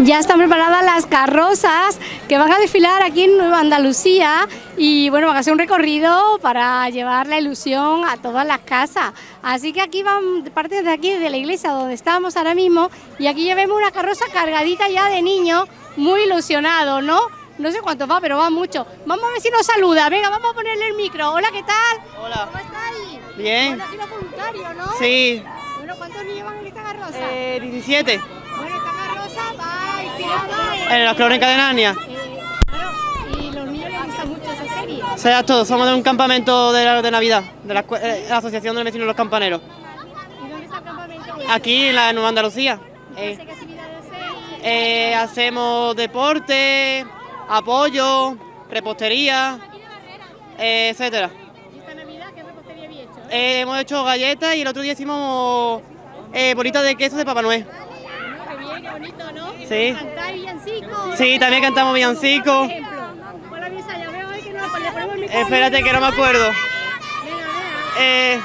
Ya están preparadas las carrozas que van a desfilar aquí en Nueva Andalucía y bueno, van a hacer un recorrido para llevar la ilusión a todas las casas. Así que aquí van parte de aquí, de la iglesia donde estamos ahora mismo y aquí ya vemos una carroza cargadita ya de niños muy ilusionados, ¿no? No sé cuánto va, pero va mucho. Vamos a ver si nos saluda. Venga, vamos a ponerle el micro. Hola, ¿qué tal? Hola. ¿Cómo estáis? Bien. Bueno, aquí los voluntarios, ¿no? Sí. Bueno, ¿cuántos niños van en esta carroza? Eh, 17. Bueno, esta carroza va En las crónicas de Narnia. Y los niños les mucho esa serie. Sea, todos somos de un campamento de, la- de Navidad, de la, eh, la Asociación de Vecinos de los Campaneros. ¿Y dónde está el campamento? Aquí en la Nueva Andalucía. ¿Qué Eh, eh, hacemos deporte, apoyo, repostería, eh, etcétera. ¿Y esta Navidad qué repostería habéis hecho? Eh, hemos hecho galletas y el otro día hicimos bolitas de queso de Papá Noel. Bonito, ¿no? Sí. ¿Cantáis villancicos? Sí, también cantamos Por villancicos. ejemplo, ¿cuál habéis ensayado? Veo ahí que no le ponemos el micrófono. Espérate que no me acuerdo. Venga, venga. Eh,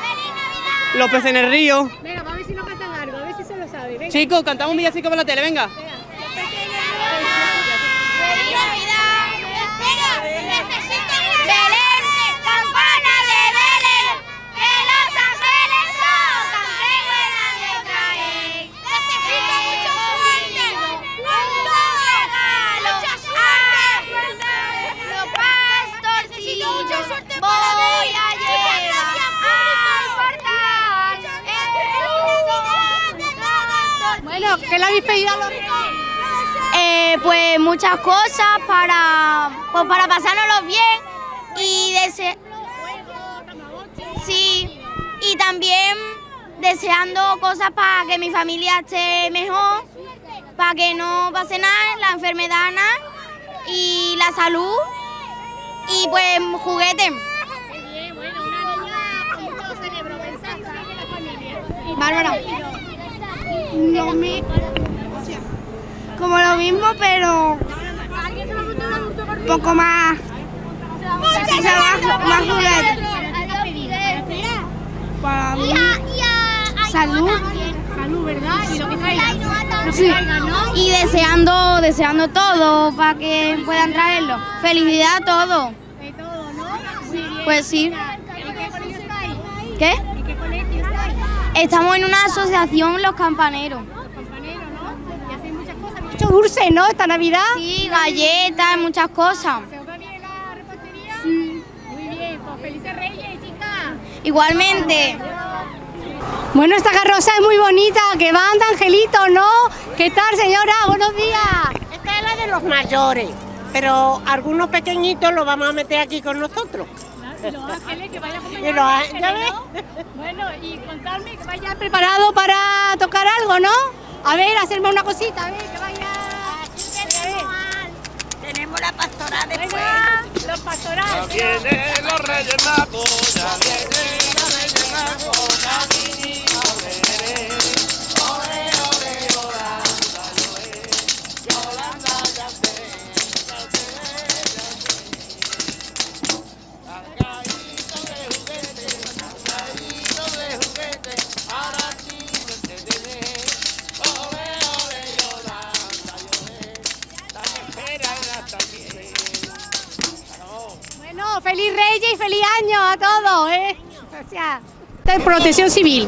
los peces en el río. Venga, vamos a ver si nos cantan algo, a ver si se lo sabe. Venga. Chicos, cantamos un villancico por la tele, venga. ¡Feliz Navidad! Venga, necesito Belén, campana de Belén, que los ángeles tocan, que buenas le traen. Necesito mucho suerte, un regalo, los pastorcillos voy a llevar al portal. Bueno, ¿qué le habéis pedido a los reyes? Eh, pues muchas cosas para, pues para pasárnoslo bien y dese sí, y también deseando cosas para que mi familia esté mejor, para que no pase nada, la enfermedad nada, y la salud y pues juguetes. Qué bien, bueno, una niña con mucho cerebro, mensaje también de la familia. ¿Y Bárbara. Lo mismo. Como lo mismo, pero un poco más, más juguetes. Para mí, salud. Salud, ¿verdad? Y deseando, deseando todo para que puedan traerlo. Felicidad a todo. Pues sí. ¿Y qué colegio estáis? ¿Qué? ¿Y qué colegio estáis? Estamos en una asociación Los Campaneros. Compañeros, ¿no? Y hacéis muchas cosas. Mucho dulce, ¿no? Esta Navidad. Sí, galletas, muchas cosas. ¿Se os va bien la repostería? Sí. Muy bien, pues felices reyes, chicas. Igualmente. Bueno, esta carroza es muy bonita, que van de angelitos, ¿no? ¿Qué tal, señora? Buenos días. Esta es la de los mayores, pero algunos pequeñitos los vamos a meter aquí con nosotros. Y los ángeles que los ángeles, ¿ya ves? Bueno, y contarme que vaya preparado para tocar algo, ¿no? A ver, hacerme una cosita, a ver, que vaya... Tenemos la pastora de Venga, los pastorales. Vienen los reyes magos, ya vienen los reyes magos, Bueno, feliz Reyes y feliz año a todos, ¿eh? Gracias. Esta es Protección Civil,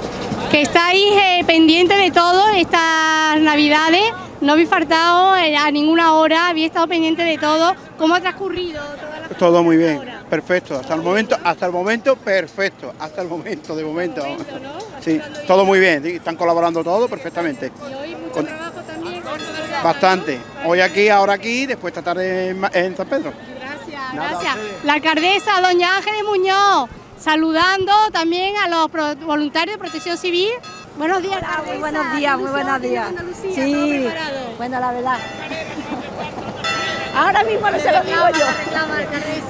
que estáis eh, pendiente de todo estas Navidades. No habéis faltado eh, a ninguna hora, habéis estado pendiente de todo. ¿Cómo ha transcurrido toda la Todo muy bien, perfecto. Hasta el momento, hasta el momento, perfecto. Hasta el momento, de momento. momento, ¿no? Sí, todo muy bien. Están colaborando todo perfectamente. Y hoy mucho Con- trabajo también. Bastante. Hoy aquí, ahora aquí, después esta tarde en San Pedro. Gracias, Nada, gracias. La alcaldesa, doña Ángeles Muñoz, saludando también a los voluntarios de Protección Civil. Buenos días, Muy alcaldesa. buenos días, muy buenos días. Andalucía, Sí, bueno, la verdad. Ahora mismo no se lo digo yo.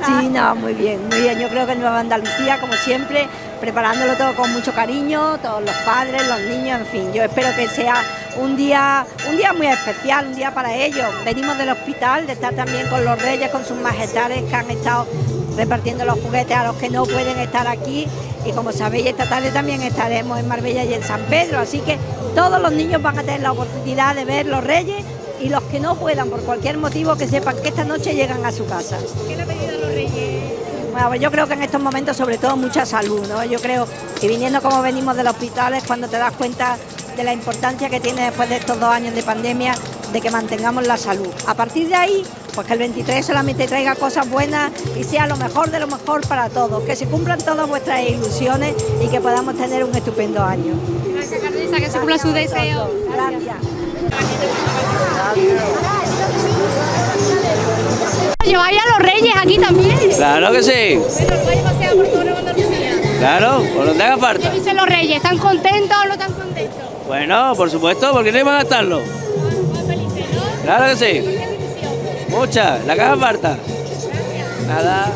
Sí, no, muy bien, muy bien. Yo creo que Nueva Andalucía, como siempre, preparándolo todo con mucho cariño, todos los padres, los niños, en fin. Yo espero que sea un día, un día muy especial, un día para ellos. Venimos del hospital, de estar también con los reyes, con sus majestades que han estado repartiendo los juguetes a los que no pueden estar aquí. Y como sabéis, esta tarde también estaremos en Marbella y en San Pedro. Así que todos los niños van a tener la oportunidad de ver los reyes y los que no puedan por cualquier motivo que sepan que esta noche llegan a su casa. ¿Qué le ha pedido a los reyes? Bueno, pues yo creo que en estos momentos sobre todo mucha salud, ¿no? Yo creo que viniendo como venimos del hospital es cuando te das cuenta de la importancia que tiene después de estos dos años de pandemia de que mantengamos la salud. A partir de ahí, pues que el 23 solamente traiga cosas buenas y sea lo mejor de lo mejor para todos, que se cumplan todas vuestras ilusiones y que podamos tener un estupendo año. Gracias, Carlisa, que se cumpla su deseo. Gracias. ¿Lleváis a los reyes aquí también? Claro que sí, Bueno, los vais a pasear por toda Andalucía. claro, por donde haga falta. ¿Qué dicen los reyes? ¿Están contentos o no están contentos? Bueno, por supuesto, porque no iban a estarlo. Felices, ¿no? Claro que sí, Qué ilusión. mucha, la que haga falta. Nada.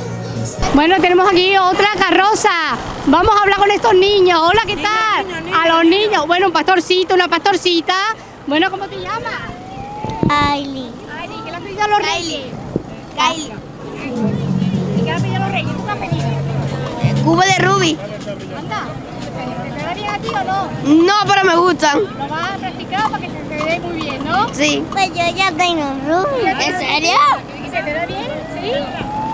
Bueno, tenemos aquí otra carroza. Vamos a hablar con estos niños. Hola, ¿qué tal? A los niños. Bueno, un pastorcito, una pastorcita. Bueno, ¿cómo te llamas? Kylie. Ay, ¿qué le has pedido a los reyes? Kylie. ¿Y qué le has pedido a los reyes? ¿Tú has pedido? Cubo de Ruby. Anda. ¿Se te da bien a ti o no? No, pero me gustan. Lo vas a practicar para que se te dé muy bien, ¿no? Sí. Pues yo ya tengo Ruby. ¿En serio? ¿Y se te da bien? ¿Sí?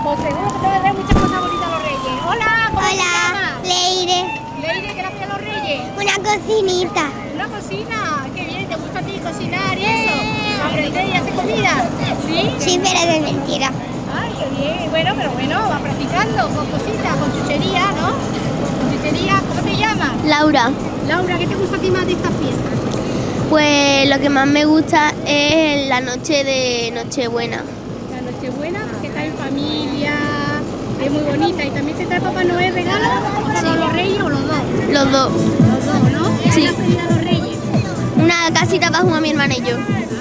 Pues seguro que te van a dar muchas cosas bonitas a los reyes. Hola, ¿cómo te llamas? Leire. Leire, ¿qué le pedido a los reyes? Una cocinita. Una cocina, qué bien, ¿te gusta a ti cocinar y eso? ¿Aprender y hacer comida? ¿Sí? Sí, pero de mentira. Ay, qué bien, bueno, pero bueno, va practicando con cositas, con chuchería, ¿no? Con chuchería, ¿cómo te llamas? Laura. Laura, ¿qué te gusta a ti más de esta fiesta? Pues lo que más me gusta es la noche de Nochebuena. La Nochebuena, que está en familia, es muy bonita y también te trae Papá Noel regalos para los reyes o los dos. Los dos. Los dos, ¿no? ¿Qué Sí. le has pedido a los reyes? Una casita para jugar mi hermana y yo.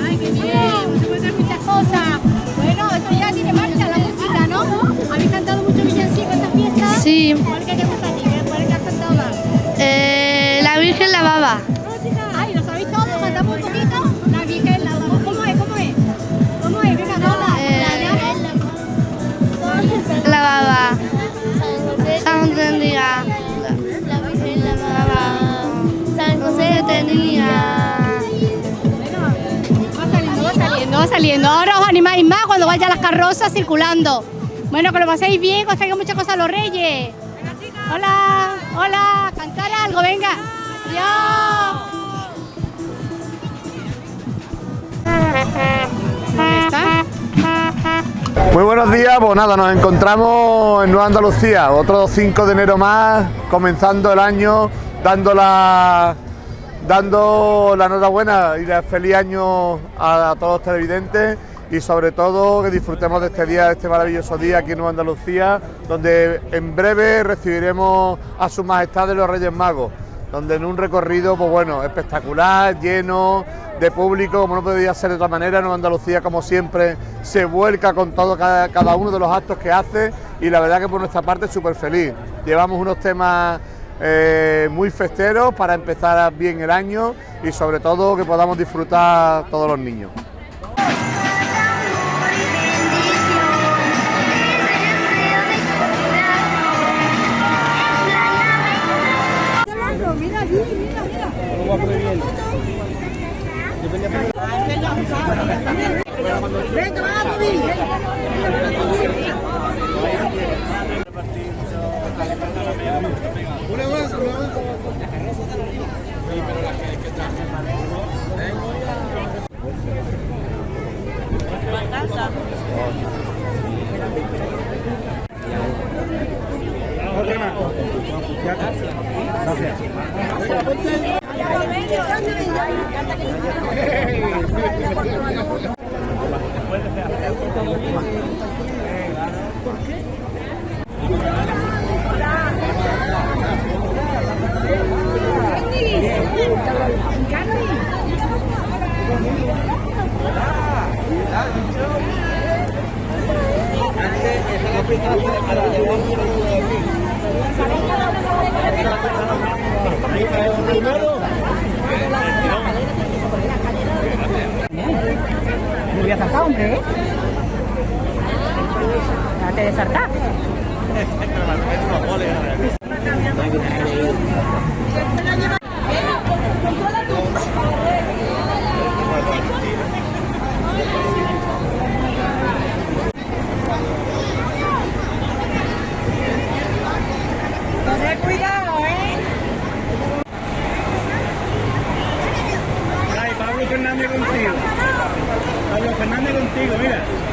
Ay, qué bien, se pueden hacer muchas cosas. Bueno, esto ya tiene marcha, la música, ¿no? ¿Habéis cantado mucho villancico esta fiesta? Sí. ¿Cuál que te gusta a ti? ¿Cuál que has cantado más? Eh, la Virgen la baba. Ay, ¿lo sabéis todo? ¿Cantamos un poquito? La Virgen, la ¿Cómo es? ¿Cómo es? ¿Cómo es? Venga, hola. La baba. San José. La Virgen la baba. San José tenía. Va Ahora os animáis más cuando vayan las carrozas circulando. Bueno, que lo paséis bien, que os traigan muchas cosas los reyes. Hola, hola, cantar algo, venga. Adiós. Muy buenos días, pues nada, nos encontramos en Nueva Andalucía, otro 5 de enero más, comenzando el año, dando la, dando la enhorabuena y el feliz año a, todos los televidentes y sobre todo que disfrutemos de este día, de este maravilloso día aquí en Nueva Andalucía, donde en breve recibiremos a Su Majestad de los Reyes Magos, donde en un recorrido, pues bueno, espectacular, lleno de público, como no podía ser de otra manera, Nueva Andalucía, como siempre, se vuelca con todo cada, cada uno de los actos que hace y la verdad que por nuestra parte súper feliz. Llevamos unos temas eh, muy festeros para empezar bien el año y sobre todo que podamos disfrutar todos los niños. Gracias. Voy a hombre, ¿eh? Date de saltar. Controla cuidado, ¿eh? Ay, Pablo Fernández contigo. Pablo Fernández contigo, mira.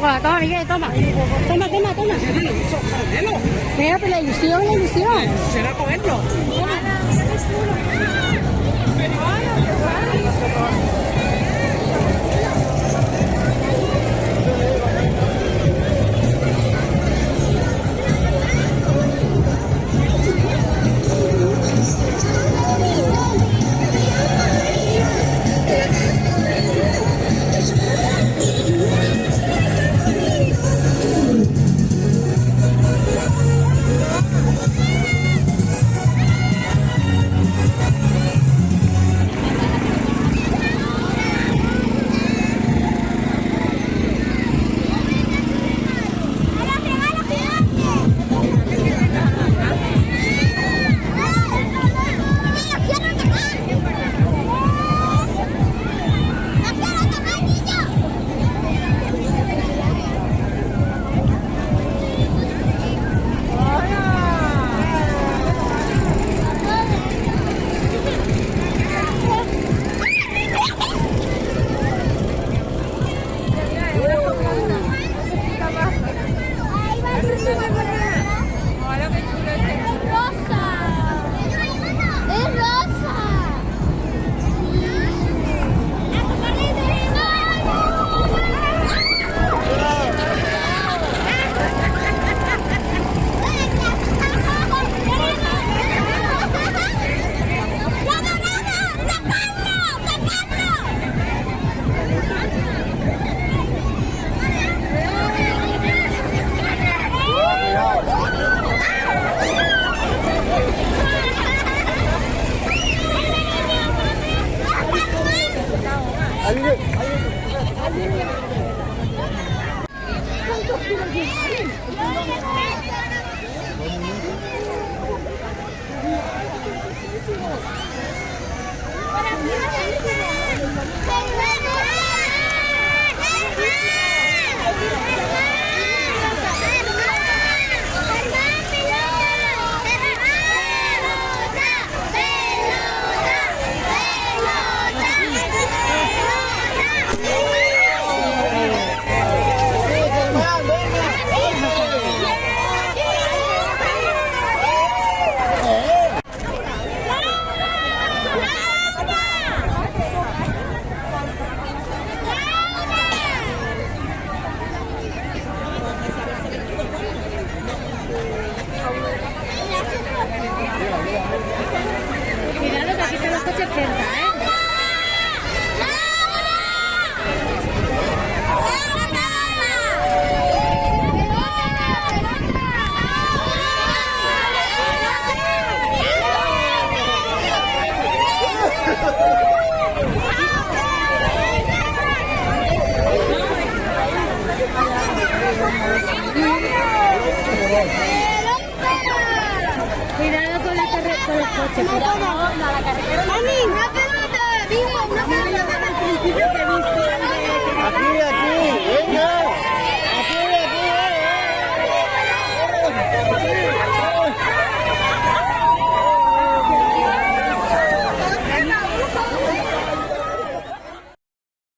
Caracola, toma, Miguel, toma. Toma, toma, toma. Pégate la ilusión, la ilusión. Será cogerlo. Cuidado